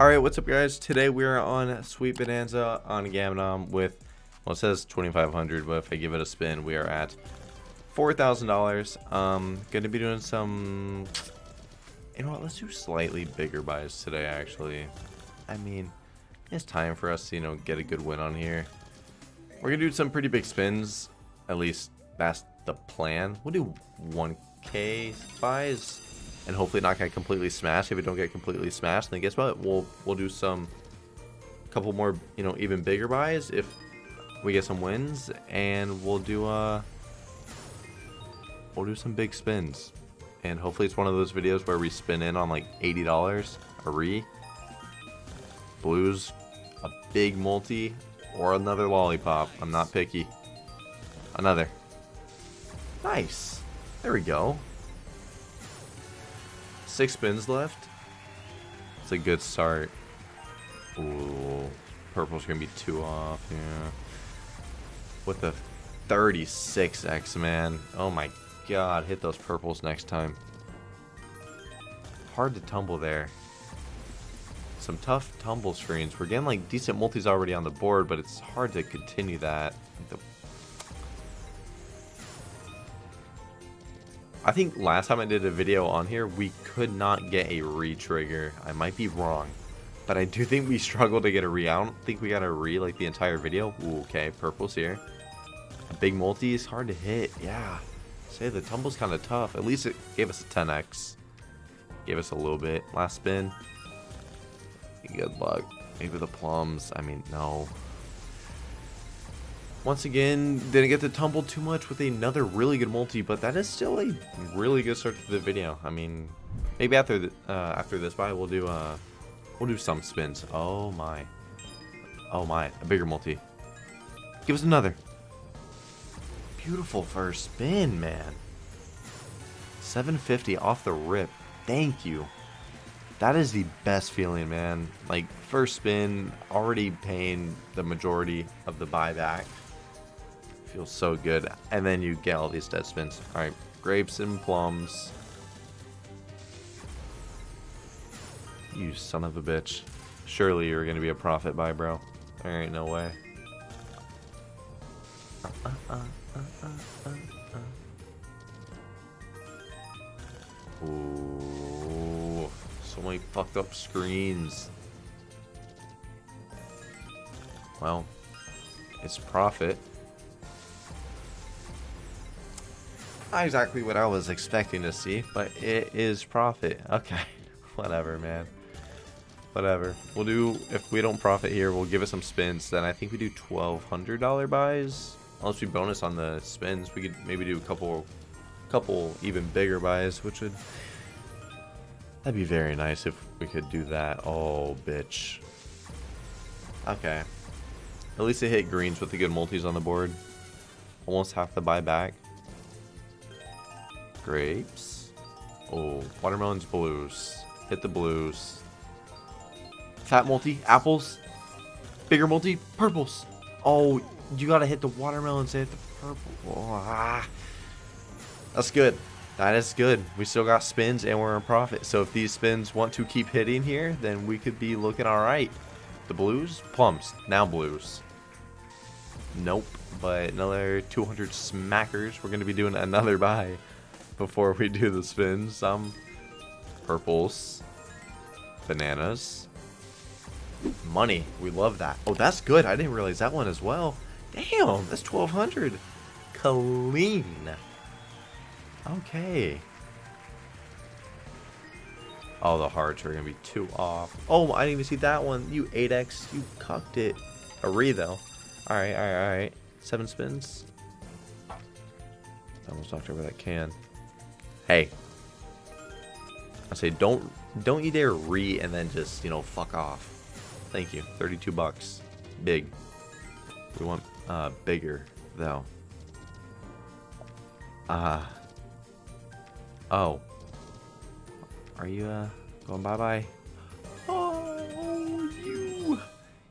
Alright, what's up guys? Today we are on Sweet Bonanza on Gamdom with, well it says 2500 but if I give it a spin we are at $4,000. Um, gonna be doing some, you know what, let's do slightly bigger buys today actually. I mean, it's time for us to, you know, get a good win on here. We're gonna do some pretty big spins, at least that's the plan. We'll do 1k buys and hopefully not get completely smashed. If we don't get completely smashed, then guess what? We'll we'll do some couple more, you know, even bigger buys if we get some wins, and we'll do uh we'll do some big spins, and hopefully it's one of those videos where we spin in on like eighty dollars a re, blues, a big multi, or another lollipop. I'm not picky. Another. Nice. There we go. Six spins left. It's a good start. Ooh, purple's gonna be two off, yeah. With the 36x, man. Oh my god, hit those purples next time. Hard to tumble there. Some tough tumble screens. We're getting like decent multis already on the board, but it's hard to continue that. The I think last time I did a video on here, we could not get a re-trigger. I might be wrong. But I do think we struggled to get a re. I don't think we got a re like the entire video. Ooh, okay, purple's here. A big multi is hard to hit. Yeah. Say the tumble's kind of tough. At least it gave us a 10x. Gave us a little bit. Last spin. Good luck. Maybe the plums. I mean, no. Once again, didn't get to tumble too much with another really good multi, but that is still a really good start to the video. I mean, maybe after the, uh, after this buy, we'll do uh, we'll do some spins. Oh my, oh my, a bigger multi. Give us another. Beautiful first spin, man. 750 off the rip. Thank you. That is the best feeling, man. Like, first spin, already paying the majority of the buyback. Feels so good. And then you get all these dead spins. Alright, grapes and plums. You son of a bitch. Surely you're to be a profit by bro. There ain't no way. Uh, uh, uh, Ooh, so many fucked up screens. Well, it's profit. Not exactly what I was expecting to see, but it is profit. Okay, whatever, man. Whatever. We'll do, if we don't profit here, we'll give it some spins. Then I think we do $1,200 buys. Unless we bonus on the spins, we could maybe do a couple, couple even bigger buys, which would, that'd be very nice if we could do that. Oh, bitch. Okay. At least it hit greens with the good multis on the board. Almost half the buyback. Grapes. Oh, watermelons, blues. Hit the blues. Fat multi, apples. Bigger multi, purples. Oh, you gotta hit the watermelons, and hit the purple. Oh, ah. That's good. That is good. We still got spins and we're in profit. So if these spins want to keep hitting here, then we could be looking alright. The blues? Plums. Now blues. Nope. But another 200 smackers. We're going to be doing another buy before we do the spins. Some purples, bananas, money. We love that. Oh, that's good. I didn't realize that one as well. Damn, that's 1200 Clean. Okay. All the hearts are going to be two off. Oh, I didn't even see that one. You 8x. You cucked it. A re, though. Alright, alright, alright. Seven spins. Almost knocked over that can. Hey. I say don't don't you dare re and then just, you know, fuck off. Thank you. 32 bucks. Big. We want uh bigger though. Uh Oh. Are you uh going bye-bye? Oh, you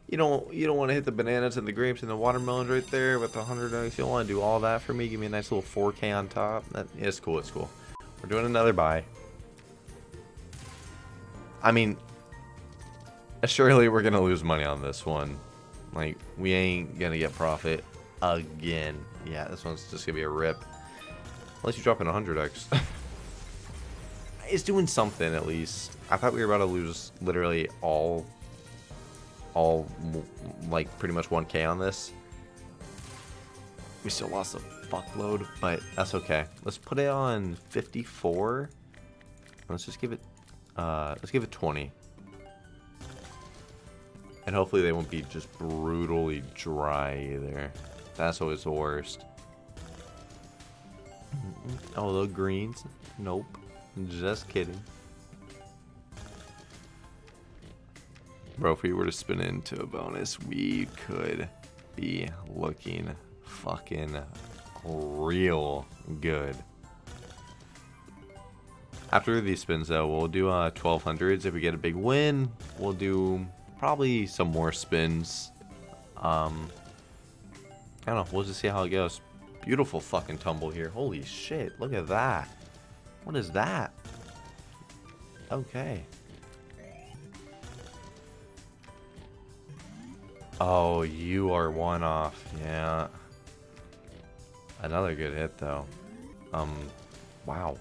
you don't you don't want to hit the bananas and the grapes and the watermelons right there with the hundred You don't want to do all that for me. Give me a nice little 4K on top. That is cool. It's cool. We're doing another buy. I mean, surely we're gonna lose money on this one. Like, we ain't gonna get profit again. Yeah, this one's just gonna be a rip. Unless you drop in 100x. it's doing something at least. I thought we were about to lose literally all, all, like, pretty much 1k on this. We still lost a fuckload, but that's okay. Let's put it on 54. Let's just give it, uh, let's give it 20. And hopefully they won't be just brutally dry either. That's always the worst. Oh, the greens? Nope. Just kidding. Bro, if we were to spin into a bonus, we could be looking fucking real good. After these spins, though, we'll do uh, 1200s. If we get a big win, we'll do probably some more spins. Um, I don't know. We'll just see how it goes. Beautiful fucking tumble here. Holy shit. Look at that. What is that? Okay. Oh, you are one off. Yeah. Another good hit, though. Um, wow.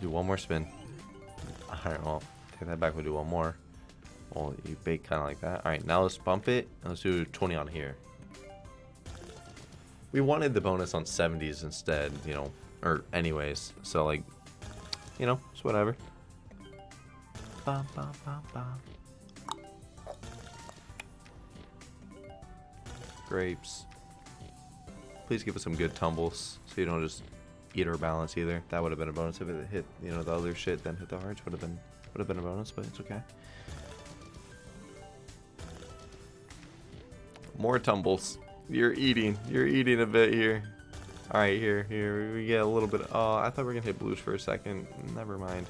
do one more spin. Alright, well, take that back. We'll do one more. Well, you bake kind of like that. Alright, now let's bump it. Let's do 20 on here. We wanted the bonus on 70s instead, you know, or anyways. So, like, you know, it's whatever. Bum, bum, bum, Grapes. Please give us some good tumbles so you don't just eat our balance either. That would have been a bonus if it hit, you know, the other shit, then hit the hearts. Would have been would have been a bonus, but it's okay. More tumbles. You're eating. You're eating a bit here. Alright, here, here. We get a little bit. Oh, I thought we were to hit blues for a second. Never mind.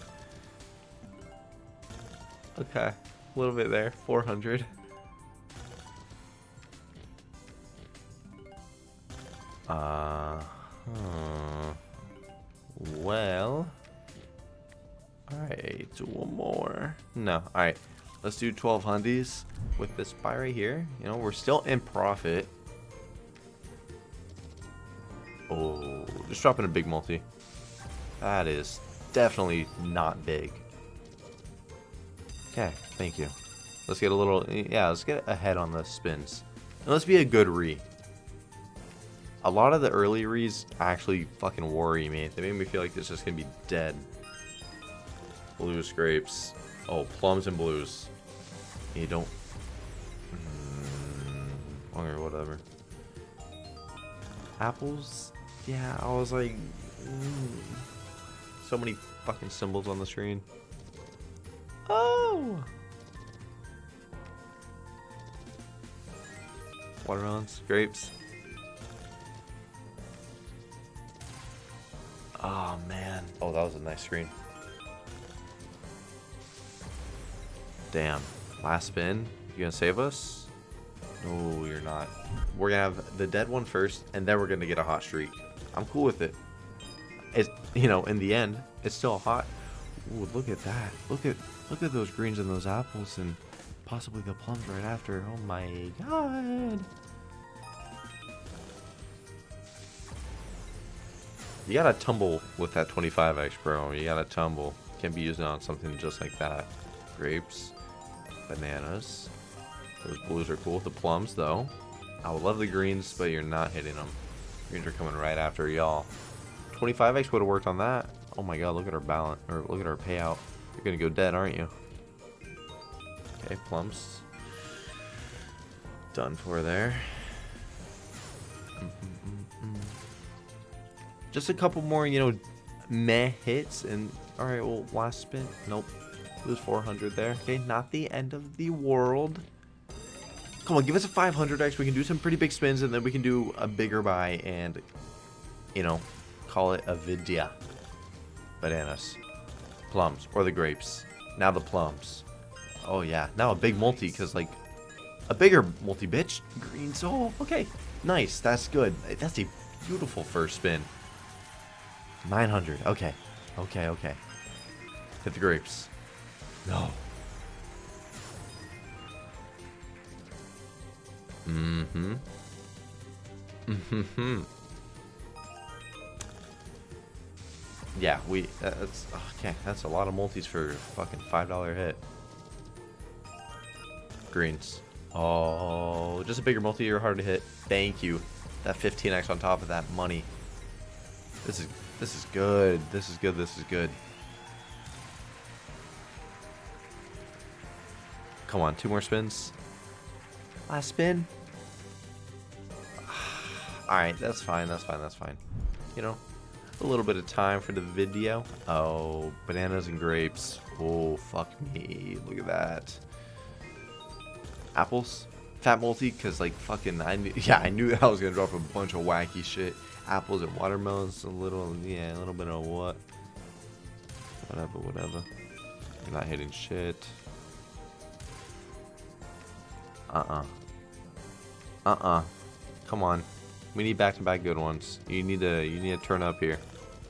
Okay. A little bit there. 400. Uh, huh. Well. Alright, one more. No, alright. Let's do 12 hundies with this buy right here. You know, we're still in profit. Oh, just dropping a big multi. That is definitely not big. Okay, thank you. Let's get a little, yeah, let's get ahead on the spins. And let's be a good re. A lot of the early rees actually fucking worry me. They make me feel like this is to be dead. Blue scrapes. Oh, plums and blues. You don't... Mm, or whatever. Apples? Yeah, I was like... Mm, so many fucking symbols on the screen. Oh! Watermelons, grapes. Oh, man. Oh, that was a nice screen. Damn. Last spin. You gonna save us? No, you're not. We're gonna have the dead one first, and then we're gonna get a hot streak. I'm cool with it. It's, you know, in the end, it's still hot. Ooh, look at that. Look at look at those greens and those apples and possibly the plums right after. Oh my god. You gotta tumble with that 25x, bro. You gotta tumble. Can't be using on something just like that. Grapes. Bananas. Those blues are cool. The plums, though. I would love the greens, but you're not hitting them. Greens are coming right after y'all. 25x would have worked on that. Oh my god, look at our balance, or look at our payout. You're gonna go dead, aren't you? Okay, plums. Done for there. Mm-hmm. Just a couple more, you know, meh hits, and alright, well, last spin. Nope. Lose 400 there. Okay, not the end of the world. Come on, give us a 500x. We can do some pretty big spins, and then we can do a bigger buy and, you know, call it a vidya. Bananas. Plums. Or the grapes. Now the plums. Oh, yeah. Now a big multi, because, like, a bigger multi, bitch. Green soul. Okay. Nice. That's good. That's a beautiful first spin. 900. Okay. Okay, okay. Hit the grapes. No. Mm-hmm. Mm-hmm. Yeah, we... That's... Okay, that's a lot of multis for a fucking $5 hit. Greens. Oh, just a bigger multi You're harder to hit. Thank you. That 15x on top of that money. This is this is good. This is good, this is good. Come on, two more spins. Last spin. Alright, that's fine, that's fine, that's fine. You know, a little bit of time for the video. Oh, bananas and grapes. Oh, fuck me. Look at that. Apples. Fat multi, because, like, fucking, I knew, yeah, I knew I was to drop a bunch of wacky shit. Apples and watermelons, a little, yeah, a little bit of what? Whatever, whatever. You're not hitting shit. Uh-uh. Uh-uh. Come on. We need back-to-back -back good ones. You need to you need to turn up here.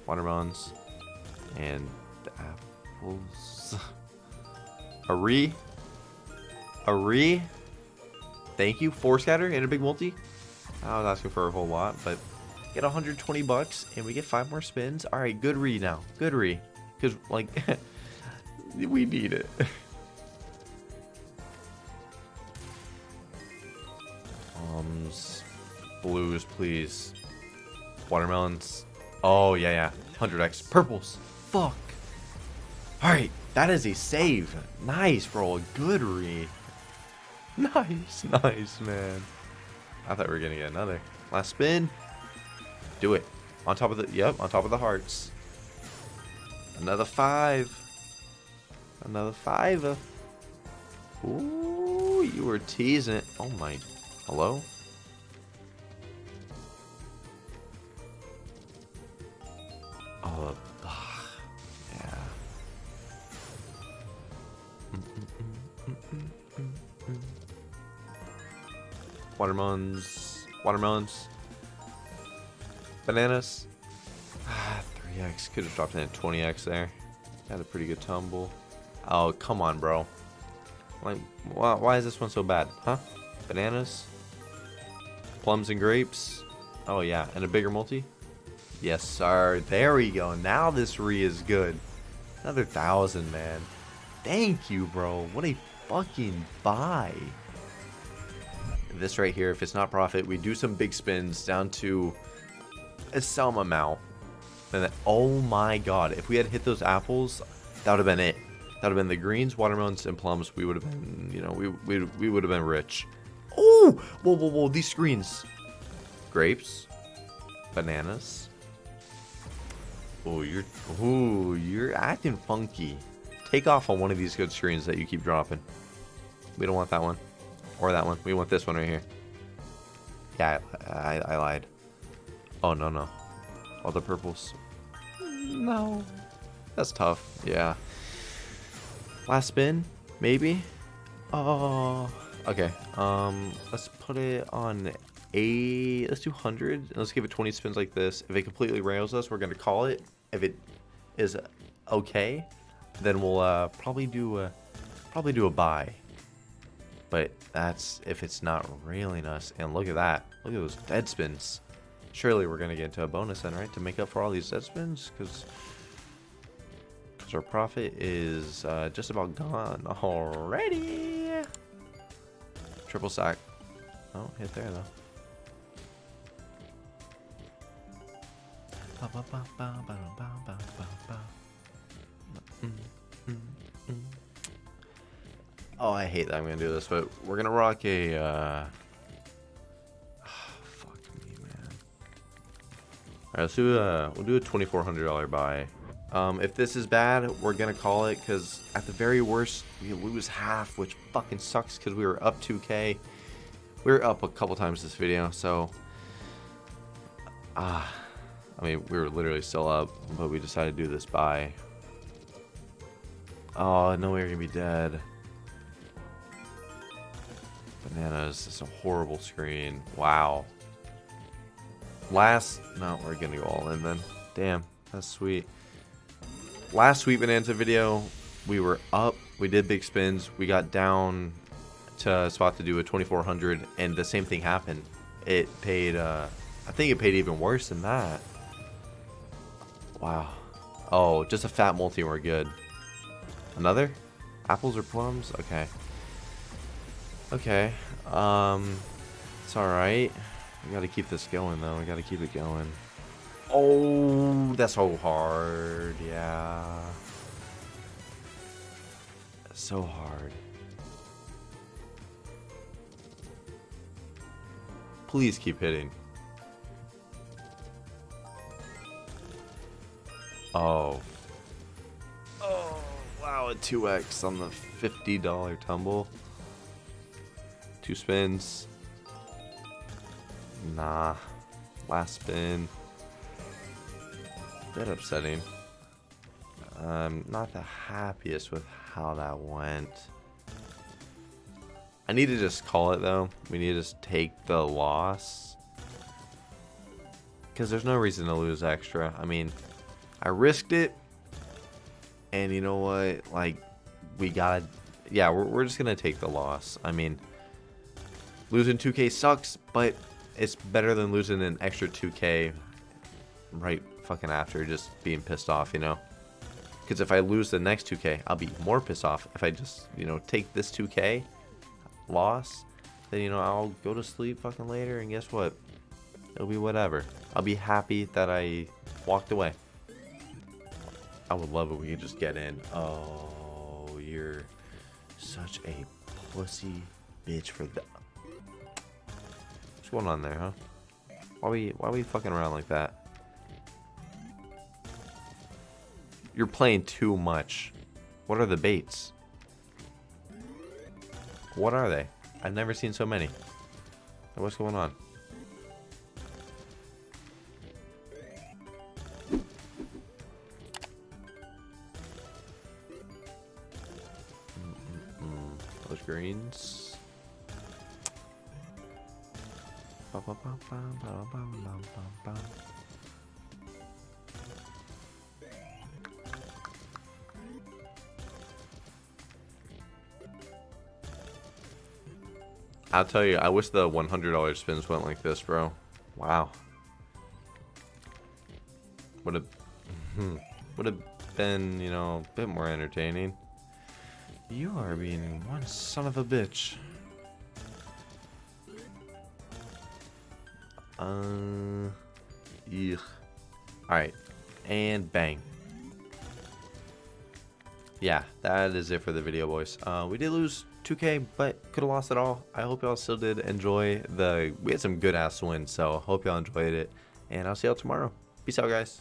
Watermelons and apples. A re? A re? Thank you. Four scatter and a big multi. I was asking for a whole lot, but get 120 bucks and we get five more spins. All right, good re now. Good re. Because, like, we need it. blues, please. Watermelons. Oh, yeah, yeah. 100x. Purples. Fuck. Alright, that is a save. Nice, bro. Good read. Nice, nice, man. I thought we were going to get another. Last spin. Do it. On top of the, yep, on top of the hearts. Another five. Another five. Ooh, you were teasing. Oh my, hello? Watermelons. Watermelons. Bananas. Ah, 3x. Could have dropped in at 20x there. Had a pretty good tumble. Oh, come on, bro. Like, why, why is this one so bad? Huh? Bananas? Plums and grapes? Oh, yeah. And a bigger multi? Yes, sir. There we go. Now this re is good. Another thousand, man. Thank you, bro. What a fucking buy this right here, if it's not profit, we do some big spins down to a some amount. And then, oh my god, if we had hit those apples, that would have been it. That would have been the greens, watermelons, and plums. We would have been, you know, we, we, we would have been rich. Oh! Whoa, whoa, whoa, these screens. Grapes. Bananas. Oh, you're, oh, you're acting funky. Take off on one of these good screens that you keep dropping. We don't want that one. Or that one. We want this one right here. Yeah, I, I, I lied. Oh, no, no. All the purples. No. That's tough. Yeah. Last spin? Maybe? Oh. Okay. Um, let's put it on a... Let's do 100. Let's give it 20 spins like this. If it completely rails us, we're going to call it. If it is okay, then we'll uh, probably do a... Probably do a buy. But that's if it's not railing us. And look at that. Look at those dead spins. Surely we're going to get into a bonus then, right? To make up for all these dead spins? Because our profit is uh, just about gone already. Triple sack. Oh, hit there though. Oh, I hate that I'm gonna do this, but we're gonna rock a. Uh... fuck me, man. All right, let's do a. We'll do a twenty-four hundred dollar buy. Um, if this is bad, we're gonna call it because at the very worst, we lose half, which fucking sucks because we were up 2k. We were up a couple times this video, so. Ah. I mean, we were literally still up, but we decided to do this buy. Oh, no way we're gonna be dead. Bananas. It's a horrible screen. Wow. Last... No, we're gonna go all in then. Damn. That's sweet. Last Sweet Bonanza video, we were up. We did big spins. We got down to spot to do a 2400 and the same thing happened. It paid, uh, I think it paid even worse than that. Wow. Oh, just a fat multi and we're good. Another? Apples or plums? Okay. Okay. Um, it's alright. We gotta keep this going though. We gotta keep it going. Oh, that's so hard. Yeah. So hard. Please keep hitting. Oh. Oh, wow, a 2x on the $50 tumble. Two spins. Nah. Last spin. Bit upsetting. I'm not the happiest with how that went. I need to just call it though. We need to just take the loss. Because there's no reason to lose extra. I mean, I risked it. And you know what? Like, we gotta... Yeah, we're, we're just gonna take the loss. I mean, losing 2k sucks, but it's better than losing an extra 2k right fucking after just being pissed off, you know? Because if I lose the next 2k, I'll be more pissed off. If I just, you know, take this 2k loss, then, you know, I'll go to sleep fucking later, and guess what? It'll be whatever. I'll be happy that I walked away. I would love it we could just get in. Oh, you're such a pussy bitch for that. What's going on there, huh? Why we why are we fucking around like that? You're playing too much. What are the baits? What are they? I've never seen so many. What's going on? Mm, mm, mm. Those greens. Ba -ba -ba I'll tell you, I wish the $100 spins went like this, bro. Wow. Would have, hmm, would have been, you know, a bit more entertaining. You are being one son of a bitch. Uh, yuck. Alright, and bang. Yeah, that is it for the video, boys. Uh, we did lose 2k, but could have lost it all. I hope y'all still did enjoy the... We had some good ass wins, so hope y'all enjoyed it. And I'll see y'all tomorrow. Peace out, guys.